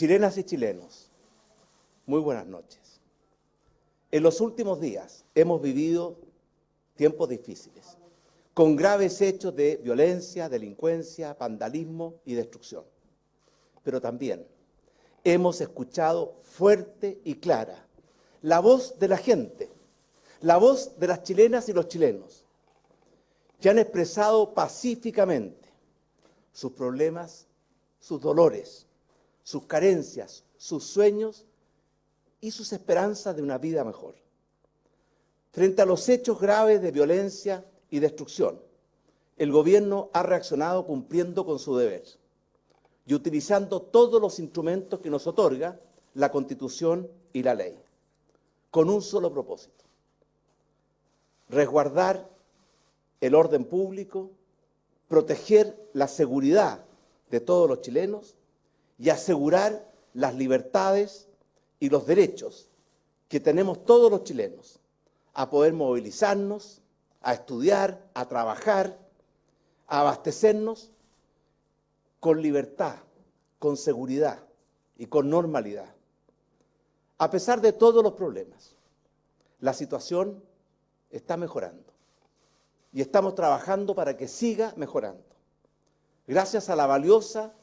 Chilenas y chilenos, muy buenas noches. En los últimos días hemos vivido tiempos difíciles, con graves hechos de violencia, delincuencia, vandalismo y destrucción. Pero también hemos escuchado fuerte y clara la voz de la gente, la voz de las chilenas y los chilenos, que han expresado pacíficamente sus problemas, sus dolores, sus carencias, sus sueños y sus esperanzas de una vida mejor. Frente a los hechos graves de violencia y destrucción, el gobierno ha reaccionado cumpliendo con su deber y utilizando todos los instrumentos que nos otorga la Constitución y la ley, con un solo propósito, resguardar el orden público, proteger la seguridad de todos los chilenos y asegurar las libertades y los derechos que tenemos todos los chilenos a poder movilizarnos, a estudiar, a trabajar, a abastecernos con libertad, con seguridad y con normalidad. A pesar de todos los problemas, la situación está mejorando y estamos trabajando para que siga mejorando. Gracias a la valiosa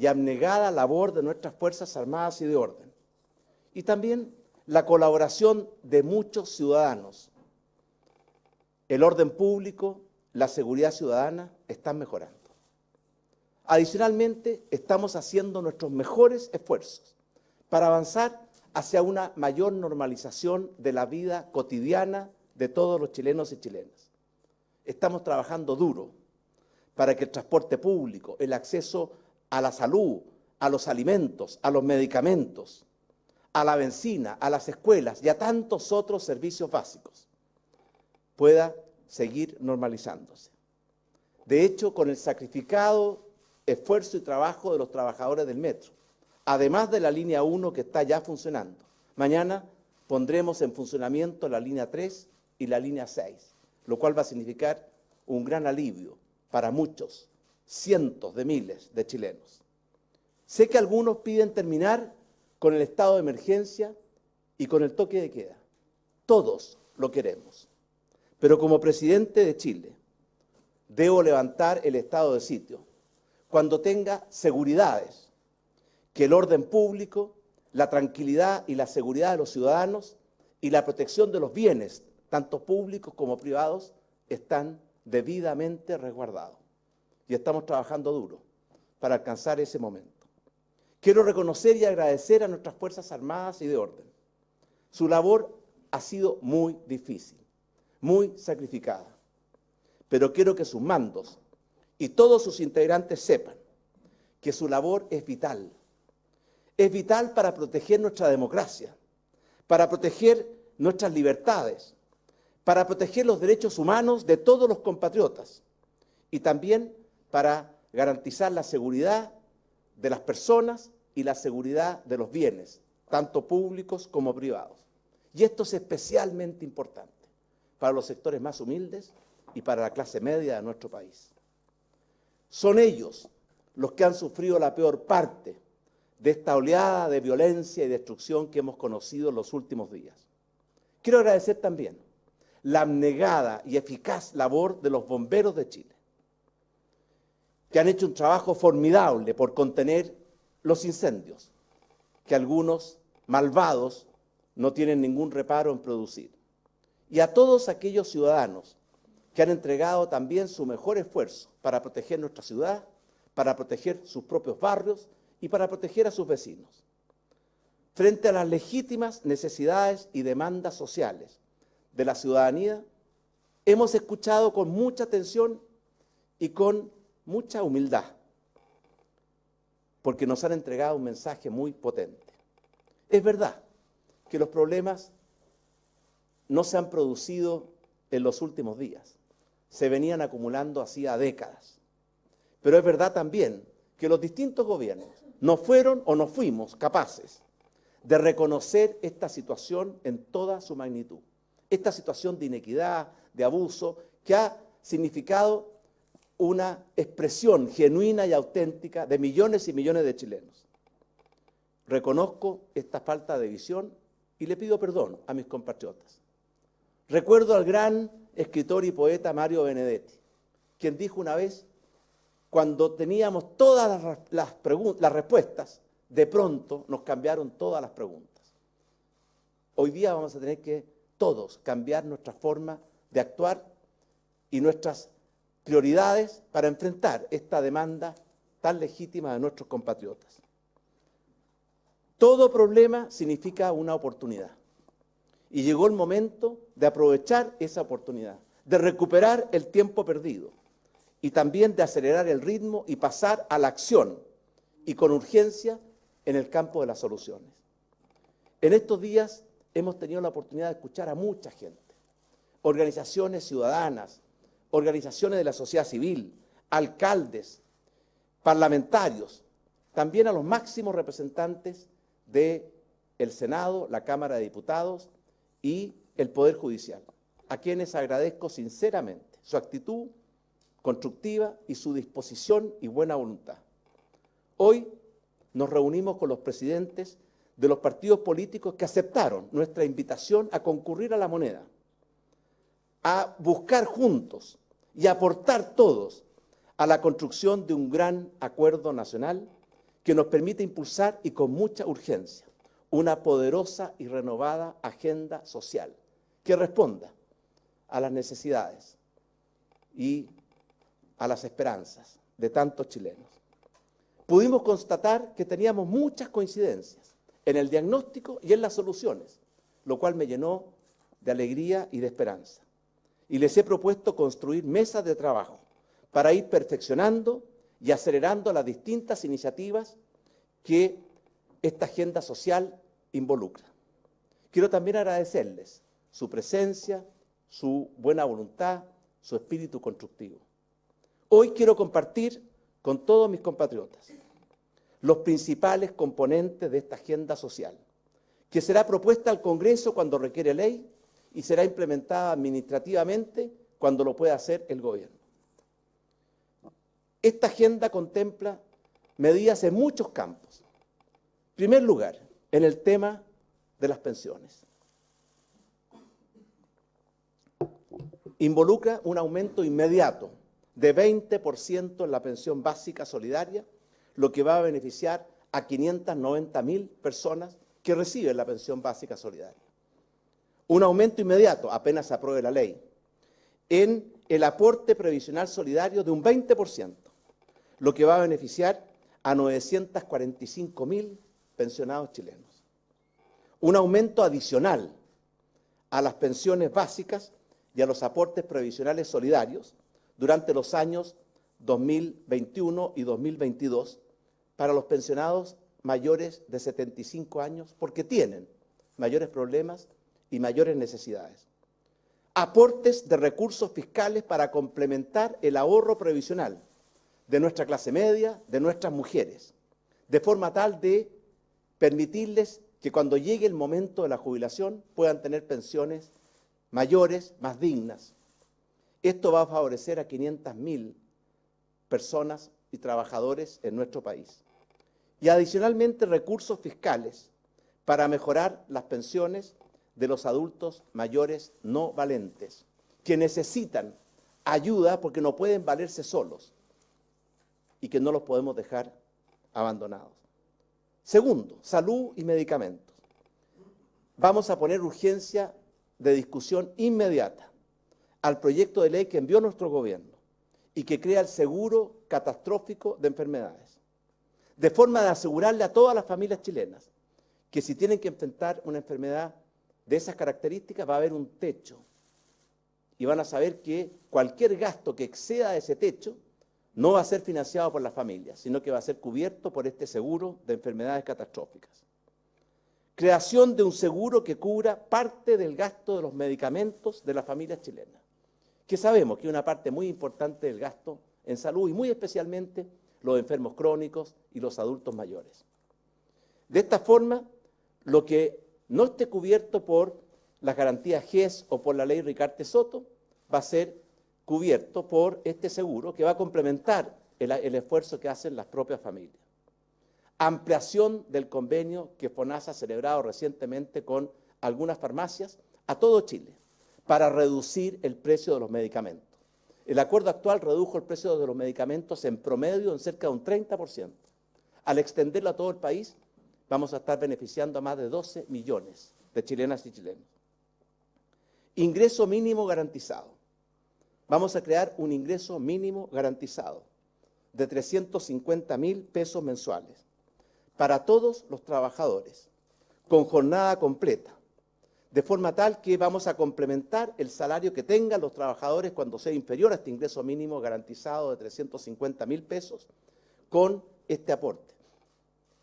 y abnegada labor de nuestras Fuerzas Armadas y de Orden. Y también la colaboración de muchos ciudadanos. El orden público, la seguridad ciudadana están mejorando. Adicionalmente, estamos haciendo nuestros mejores esfuerzos para avanzar hacia una mayor normalización de la vida cotidiana de todos los chilenos y chilenas estamos trabajando duro para que el transporte público, el acceso a la salud, a los alimentos, a los medicamentos, a la benzina, a las escuelas y a tantos otros servicios básicos pueda seguir normalizándose. De hecho, con el sacrificado esfuerzo y trabajo de los trabajadores del metro, además de la línea 1 que está ya funcionando, mañana pondremos en funcionamiento la línea 3 y la línea 6 lo cual va a significar un gran alivio para muchos, cientos de miles de chilenos. Sé que algunos piden terminar con el estado de emergencia y con el toque de queda. Todos lo queremos. Pero como presidente de Chile, debo levantar el estado de sitio cuando tenga seguridades, que el orden público, la tranquilidad y la seguridad de los ciudadanos y la protección de los bienes tanto públicos como privados, están debidamente resguardados. Y estamos trabajando duro para alcanzar ese momento. Quiero reconocer y agradecer a nuestras Fuerzas Armadas y de Orden. Su labor ha sido muy difícil, muy sacrificada. Pero quiero que sus mandos y todos sus integrantes sepan que su labor es vital. Es vital para proteger nuestra democracia, para proteger nuestras libertades, para proteger los derechos humanos de todos los compatriotas y también para garantizar la seguridad de las personas y la seguridad de los bienes, tanto públicos como privados. Y esto es especialmente importante para los sectores más humildes y para la clase media de nuestro país. Son ellos los que han sufrido la peor parte de esta oleada de violencia y destrucción que hemos conocido en los últimos días. Quiero agradecer también la abnegada y eficaz labor de los bomberos de Chile, que han hecho un trabajo formidable por contener los incendios, que algunos malvados no tienen ningún reparo en producir. Y a todos aquellos ciudadanos que han entregado también su mejor esfuerzo para proteger nuestra ciudad, para proteger sus propios barrios y para proteger a sus vecinos. Frente a las legítimas necesidades y demandas sociales de la ciudadanía, hemos escuchado con mucha atención y con mucha humildad, porque nos han entregado un mensaje muy potente. Es verdad que los problemas no se han producido en los últimos días, se venían acumulando hacía décadas. Pero es verdad también que los distintos gobiernos no fueron o no fuimos capaces de reconocer esta situación en toda su magnitud esta situación de inequidad, de abuso, que ha significado una expresión genuina y auténtica de millones y millones de chilenos. reconozco esta falta de visión y le pido perdón a mis compatriotas. Recuerdo al gran escritor y poeta Mario Benedetti, quien dijo una vez, cuando teníamos todas las, respuestas, de pronto nos cambiaron todas las preguntas. Hoy día vamos a tener que todos cambiar nuestra forma de actuar y nuestras prioridades para enfrentar esta demanda tan legítima de nuestros compatriotas. Todo problema significa una oportunidad. Y llegó el momento de aprovechar esa oportunidad, de recuperar el tiempo perdido y también de acelerar el ritmo y pasar a la acción y con urgencia en el campo de las soluciones. En estos días hemos tenido la oportunidad de escuchar a mucha gente, organizaciones ciudadanas, organizaciones de la sociedad civil, alcaldes, parlamentarios, también a los máximos representantes del Senado, la Cámara de Diputados y el Poder Judicial, a quienes agradezco sinceramente su actitud constructiva y su disposición y buena voluntad. Hoy nos reunimos con los presidentes de los partidos políticos que aceptaron nuestra invitación a concurrir a la moneda, a buscar juntos y aportar todos a la construcción de un gran acuerdo nacional que nos permite impulsar y con mucha urgencia una poderosa y renovada agenda social que responda a las necesidades y a las esperanzas de tantos chilenos. Pudimos constatar que teníamos muchas coincidencias en el diagnóstico y en las soluciones, lo cual me llenó de alegría y de esperanza. Y les he propuesto construir mesas de trabajo para ir perfeccionando y acelerando las distintas iniciativas que esta agenda social involucra. Quiero también agradecerles su presencia, su buena voluntad, su espíritu constructivo. Hoy quiero compartir con todos mis compatriotas los principales componentes de esta agenda social, que será propuesta al Congreso cuando requiere ley y será implementada administrativamente cuando lo pueda hacer el gobierno. Esta agenda contempla medidas en muchos campos. En primer lugar, en el tema de las pensiones. Involucra un aumento inmediato de 20% en la pensión básica solidaria, lo que va a beneficiar a 590 mil personas que reciben la pensión básica solidaria. Un aumento inmediato, apenas se apruebe la ley, en el aporte previsional solidario de un 20%, lo que va a beneficiar a 945 mil pensionados chilenos. Un aumento adicional a las pensiones básicas y a los aportes previsionales solidarios durante los años 2021 y 2022 para los pensionados mayores de 75 años porque tienen mayores problemas y mayores necesidades. Aportes de recursos fiscales para complementar el ahorro previsional de nuestra clase media, de nuestras mujeres, de forma tal de permitirles que cuando llegue el momento de la jubilación puedan tener pensiones mayores, más dignas. Esto va a favorecer a 500.000 personas y trabajadores en nuestro país. Y adicionalmente recursos fiscales para mejorar las pensiones de los adultos mayores no valentes, que necesitan ayuda porque no pueden valerse solos y que no los podemos dejar abandonados. Segundo, salud y medicamentos. Vamos a poner urgencia de discusión inmediata al proyecto de ley que envió nuestro gobierno y que crea el seguro catastrófico de enfermedades, de forma de asegurarle a todas las familias chilenas que si tienen que enfrentar una enfermedad de esas características va a haber un techo y van a saber que cualquier gasto que exceda ese techo no va a ser financiado por las familias, sino que va a ser cubierto por este seguro de enfermedades catastróficas. Creación de un seguro que cubra parte del gasto de los medicamentos de las familias chilenas, que sabemos que es una parte muy importante del gasto en salud y muy especialmente los enfermos crónicos y los adultos mayores. De esta forma, lo que no esté cubierto por las garantías GES o por la ley Ricarte Soto va a ser cubierto por este seguro que va a complementar el, esfuerzo que hacen las propias familias. ampliación del convenio que FONASA ha celebrado recientemente con algunas farmacias a todo Chile para reducir el precio de los medicamentos. El acuerdo actual redujo el precio de los medicamentos en promedio en cerca de un 30%. Al extenderlo a todo el país, vamos a estar beneficiando a más de 12 millones de chilenas y chilenos. Ingreso mínimo garantizado. Vamos a crear un ingreso mínimo garantizado de 350 mil pesos mensuales para todos los trabajadores, con jornada completa, de forma tal que vamos a complementar el salario que tengan los trabajadores cuando sea inferior a este ingreso mínimo garantizado de 350 mil pesos con este aporte.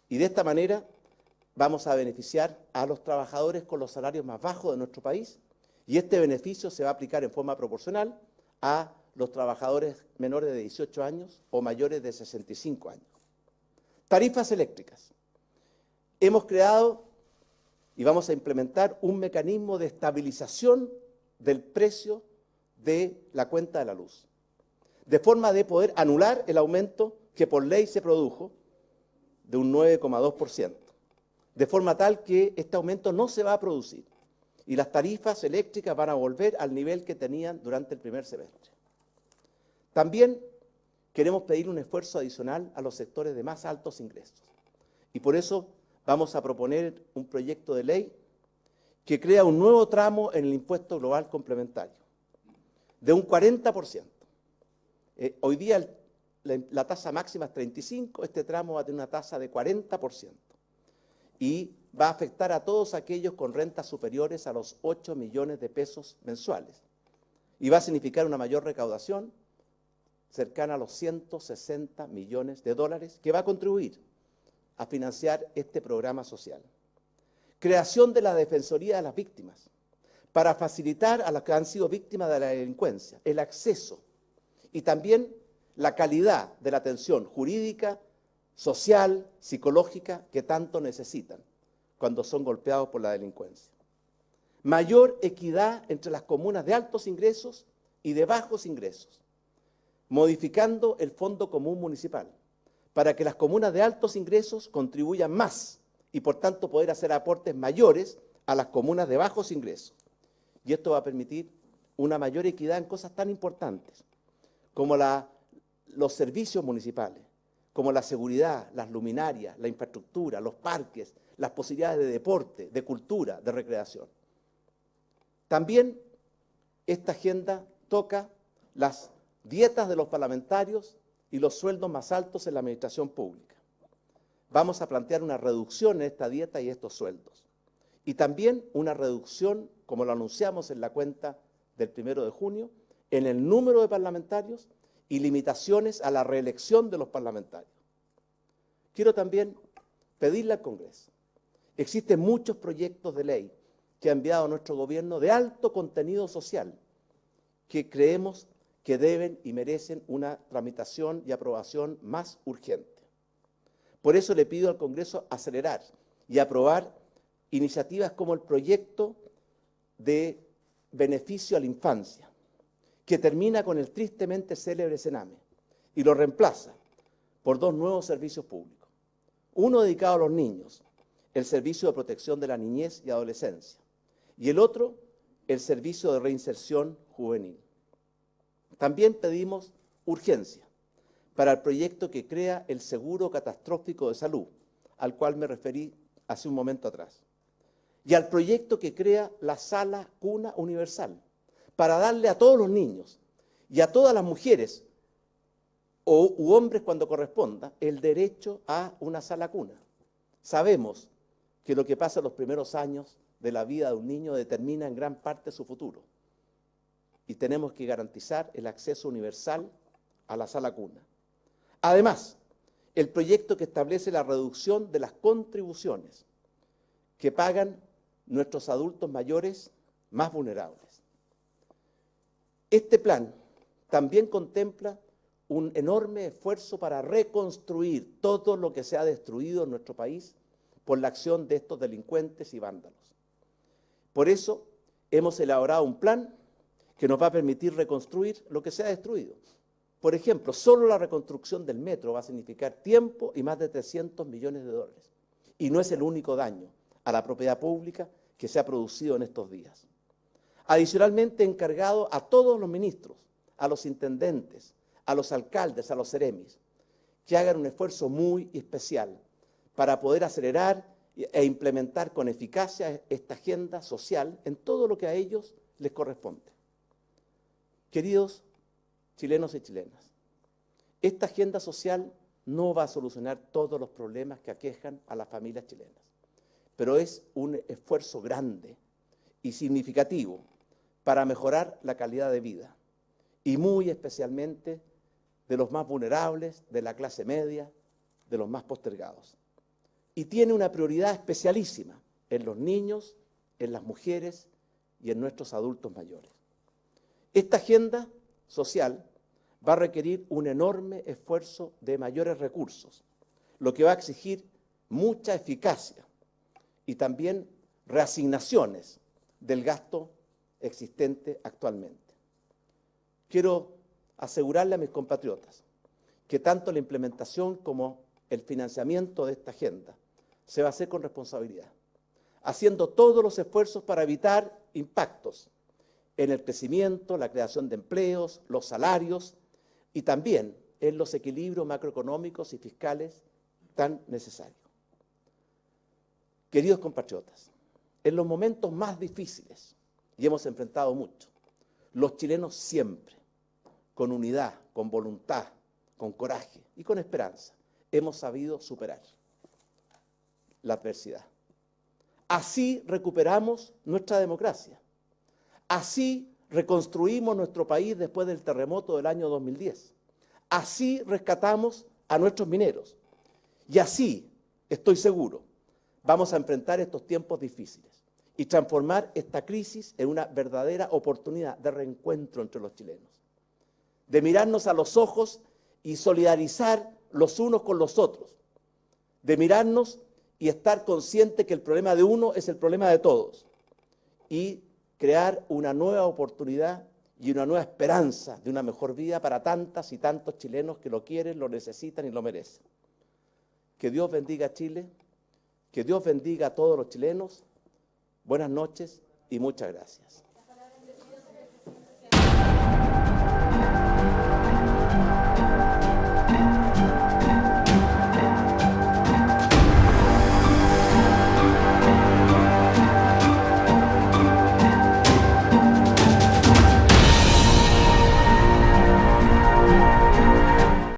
Y de esta manera vamos a beneficiar a los trabajadores con los salarios más bajos de nuestro país y este beneficio se va a aplicar en forma proporcional a los trabajadores menores de 18 años o mayores de 65 años. Tarifas eléctricas. Hemos creado y vamos a implementar un mecanismo de estabilización del precio de la cuenta de la luz, de forma de poder anular el aumento que por ley se produjo de un 9,2%, de forma tal que este aumento no se va a producir y las tarifas eléctricas van a volver al nivel que tenían durante el primer semestre. También queremos pedir un esfuerzo adicional a los sectores de más altos ingresos y por eso vamos a proponer un proyecto de ley que crea un nuevo tramo en el impuesto global complementario, de un 40%. Eh, hoy día la, la, tasa máxima es 35, este tramo va a tener una tasa de 40% y va a afectar a todos aquellos con rentas superiores a los 8 millones de pesos mensuales y va a significar una mayor recaudación cercana a los 160 millones de dólares que va a contribuir a financiar este programa social. Creación de la Defensoría de las Víctimas, para facilitar a las que han sido víctimas de la delincuencia el acceso y también la calidad de la atención jurídica, social, psicológica que tanto necesitan cuando son golpeados por la delincuencia. Mayor equidad entre las comunas de altos ingresos y de bajos ingresos, modificando el Fondo Común Municipal para que las comunas de altos ingresos contribuyan más y por tanto poder hacer aportes mayores a las comunas de bajos ingresos. Y esto va a permitir una mayor equidad en cosas tan importantes como los servicios municipales, como la seguridad, las luminarias, la infraestructura, los parques, las posibilidades de deporte, de cultura, de recreación. También esta agenda toca las dietas de los parlamentarios y los sueldos más altos en la administración pública. Vamos a plantear una reducción en esta dieta y estos sueldos. Y también una reducción, como lo anunciamos en la cuenta del primero de junio, en el número de parlamentarios y limitaciones a la reelección de los parlamentarios. Quiero también pedirle al Congreso. Existen muchos proyectos de ley que ha enviado nuestro gobierno de alto contenido social que creemos que deben y merecen una tramitación y aprobación más urgente. Por eso le pido al Congreso acelerar y aprobar iniciativas como el proyecto de beneficio a la infancia, que termina con el tristemente célebre Sename y lo reemplaza por dos nuevos servicios públicos. Uno dedicado a los niños, el Servicio de Protección de la Niñez y Adolescencia, y el otro, el Servicio de Reinserción Juvenil. También pedimos urgencia para el proyecto que crea el seguro catastrófico de salud, al cual me referí hace un momento atrás, y al proyecto que crea la sala cuna universal, para darle a todos los niños y a todas las mujeres o, u hombres cuando corresponda el derecho a una sala cuna. Sabemos que lo que pasa en los primeros años de la vida de un niño determina en gran parte su futuro y tenemos que garantizar el acceso universal a la sala cuna. Además, el proyecto que establece la reducción de las contribuciones que pagan nuestros adultos mayores más vulnerables. Este plan también contempla un enorme esfuerzo para reconstruir todo lo que se ha destruido en nuestro país por la acción de estos delincuentes y vándalos. Por eso hemos elaborado un plan que nos va a permitir reconstruir lo que se ha destruido. Por ejemplo, solo la reconstrucción del metro va a significar tiempo y más de 300 millones de dólares. Y no es el único daño a la propiedad pública que se ha producido en estos días. Adicionalmente, encargado a todos los ministros, a los intendentes, a los alcaldes, a los seremis, que hagan un esfuerzo muy especial para poder acelerar e implementar con eficacia esta agenda social en todo lo que a ellos les corresponde. Queridos chilenos y chilenas, esta agenda social no va a solucionar todos los problemas que aquejan a las familias chilenas, pero es un esfuerzo grande y significativo para mejorar la calidad de vida y muy especialmente de los más vulnerables, de la clase media, de los más postergados y tiene una prioridad especialísima en los niños, en las mujeres y en nuestros adultos mayores. Esta agenda social va a requerir un enorme esfuerzo de mayores recursos, lo que va a exigir mucha eficacia y también reasignaciones del gasto existente actualmente. Quiero asegurarle a mis compatriotas que tanto la implementación como el financiamiento de esta agenda se va a hacer con responsabilidad, haciendo todos los esfuerzos para evitar impactos en el crecimiento, la creación de empleos, los salarios y también en los equilibrios macroeconómicos y fiscales tan necesarios. Queridos compatriotas, en los momentos más difíciles, y hemos enfrentado mucho, los chilenos siempre, con unidad, con voluntad, con coraje y con esperanza, hemos sabido superar la adversidad. Así recuperamos nuestra democracia. Así reconstruimos nuestro país después del terremoto del año 2010. Así rescatamos a nuestros mineros. Y así, estoy seguro, vamos a enfrentar estos tiempos difíciles y transformar esta crisis en una verdadera oportunidad de reencuentro entre los chilenos, de mirarnos a los ojos y solidarizar los unos con los otros, de mirarnos y estar consciente que el problema de uno es el problema de todos y crear una nueva oportunidad y una nueva esperanza de una mejor vida para tantas y tantos chilenos que lo quieren, lo necesitan y lo merecen. Que Dios bendiga a Chile, que Dios bendiga a todos los chilenos. Buenas noches y muchas gracias.